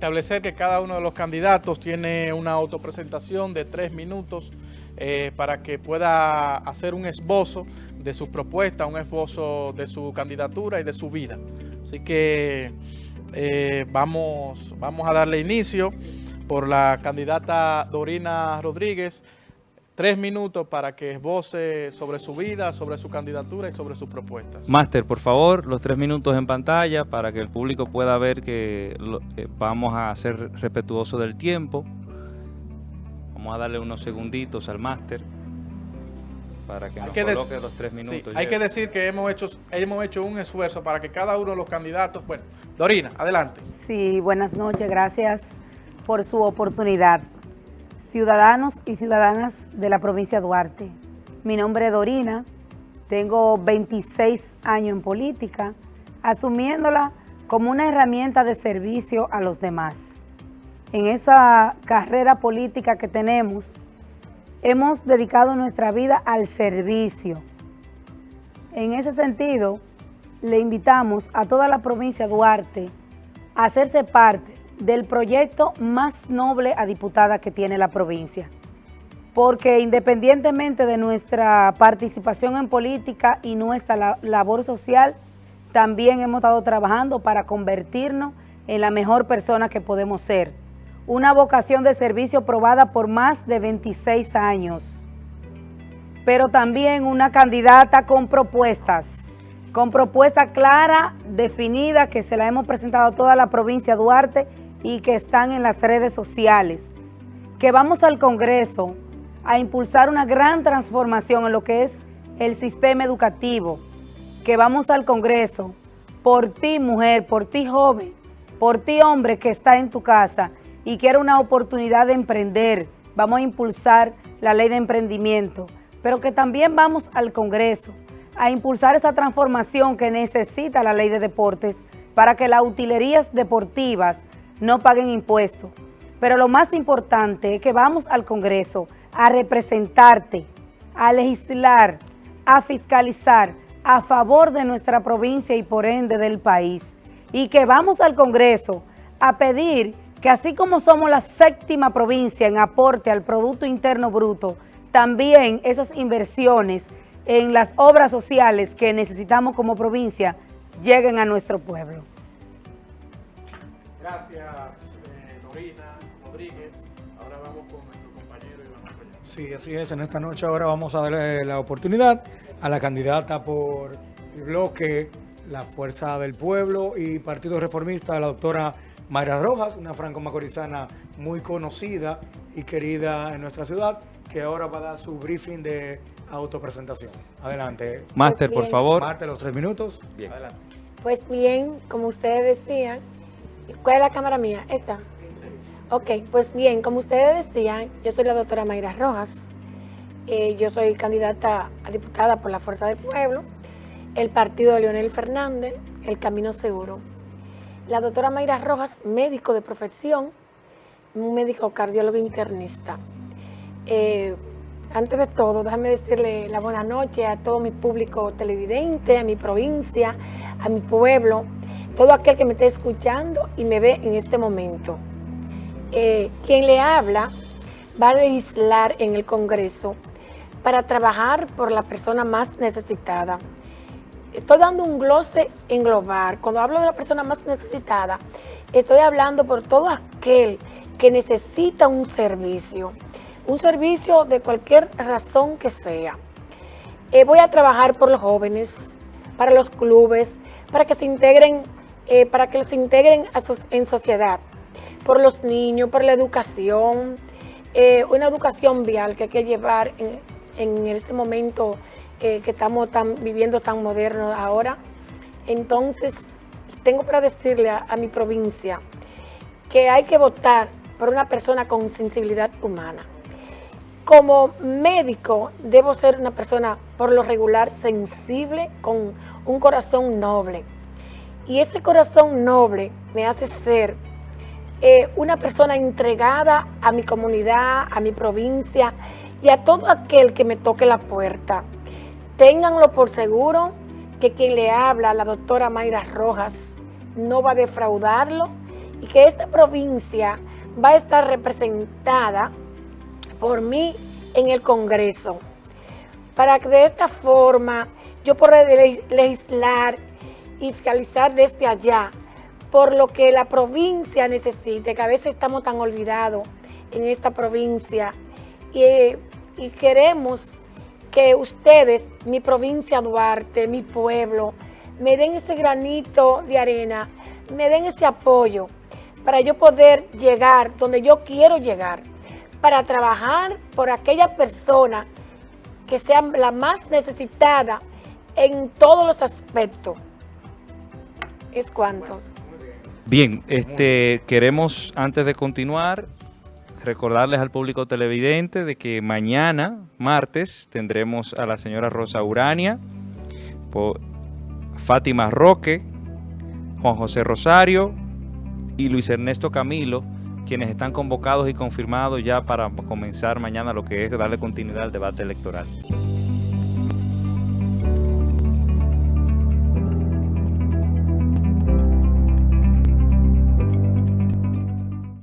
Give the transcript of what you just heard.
establecer que cada uno de los candidatos tiene una autopresentación de tres minutos eh, para que pueda hacer un esbozo de su propuesta, un esbozo de su candidatura y de su vida. Así que eh, vamos, vamos a darle inicio por la candidata Dorina Rodríguez, tres minutos para que esboce sobre su vida, sobre su candidatura y sobre sus propuestas. Máster, por favor, los tres minutos en pantalla para que el público pueda ver que eh, vamos a ser respetuosos del tiempo. Vamos a darle unos segunditos al máster para que nos coloque los tres minutos. hay que decir que hemos hecho, hemos hecho un esfuerzo para que cada uno de los candidatos... Bueno, Dorina, adelante. Sí, buenas noches, gracias por su oportunidad ciudadanos y ciudadanas de la provincia de Duarte. Mi nombre es Dorina, tengo 26 años en política, asumiéndola como una herramienta de servicio a los demás. En esa carrera política que tenemos, hemos dedicado nuestra vida al servicio. En ese sentido, le invitamos a toda la provincia de Duarte a hacerse parte del proyecto más noble a diputada que tiene la provincia. Porque independientemente de nuestra participación en política y nuestra labor social, también hemos estado trabajando para convertirnos en la mejor persona que podemos ser. Una vocación de servicio probada por más de 26 años. Pero también una candidata con propuestas, con propuesta clara, definida, que se la hemos presentado a toda la provincia de Duarte y que están en las redes sociales, que vamos al Congreso a impulsar una gran transformación en lo que es el sistema educativo, que vamos al Congreso por ti mujer, por ti joven, por ti hombre que está en tu casa y quiere una oportunidad de emprender, vamos a impulsar la ley de emprendimiento, pero que también vamos al Congreso a impulsar esa transformación que necesita la ley de deportes para que las utilerías deportivas no paguen impuestos. Pero lo más importante es que vamos al Congreso a representarte, a legislar, a fiscalizar a favor de nuestra provincia y por ende del país. Y que vamos al Congreso a pedir que así como somos la séptima provincia en aporte al Producto Interno Bruto, también esas inversiones en las obras sociales que necesitamos como provincia lleguen a nuestro pueblo. Gracias, eh, Rodríguez. Ahora vamos con nuestro compañero Iván Sí, así es. En esta noche ahora vamos a darle la oportunidad a la candidata por el bloque La Fuerza del Pueblo y Partido Reformista, la doctora Mayra Rojas, una franco-macorizana muy conocida y querida en nuestra ciudad, que ahora va a dar su briefing de autopresentación. Adelante. Máster, por favor. Máster, los tres minutos. Bien. Adelante. Pues bien, como ustedes decían, ¿Cuál es la cámara mía? ¿Esta? Ok, pues bien, como ustedes decían, yo soy la doctora Mayra Rojas. Eh, yo soy candidata a diputada por la Fuerza del Pueblo, el partido de Leonel Fernández, el Camino Seguro. La doctora Mayra Rojas, médico de profesión, un médico cardiólogo internista. Eh, antes de todo, déjame decirle la buena noche a todo mi público televidente, a mi provincia, a mi pueblo, todo aquel que me esté escuchando y me ve en este momento. Eh, quien le habla va a legislar en el Congreso para trabajar por la persona más necesitada. Estoy dando un glose en global. Cuando hablo de la persona más necesitada, estoy hablando por todo aquel que necesita un servicio. Un servicio de cualquier razón que sea. Eh, voy a trabajar por los jóvenes, para los clubes, para que se integren eh, para que se integren en sociedad, por los niños, por la educación, eh, una educación vial que hay que llevar en, este momento eh, que estamos viviendo tan moderno ahora. Entonces, tengo para decirle a, a mi provincia que hay que votar por una persona con sensibilidad humana. Como médico, debo ser una persona por lo regular sensible, con un corazón noble. Y ese corazón noble me hace ser eh, una persona entregada a mi comunidad, a mi provincia y a todo aquel que me toque la puerta. Ténganlo por seguro que quien le habla, la doctora Mayra Rojas, no va a defraudarlo y que esta provincia va a estar representada por mí en el Congreso, para que de esta forma yo pueda legislar y fiscalizar desde allá por lo que la provincia necesite, que a veces estamos tan olvidados en esta provincia y, y queremos que ustedes, mi provincia Duarte, mi pueblo, me den ese granito de arena, me den ese apoyo para yo poder llegar donde yo quiero llegar, para trabajar por aquella persona que sea la más necesitada en todos los aspectos. Es cuanto. Bien, este, queremos antes de continuar recordarles al público televidente de que mañana, martes, tendremos a la señora Rosa Urania, Fátima Roque, Juan José Rosario y Luis Ernesto Camilo, quienes están convocados y confirmados ya para comenzar mañana lo que es darle continuidad al debate electoral.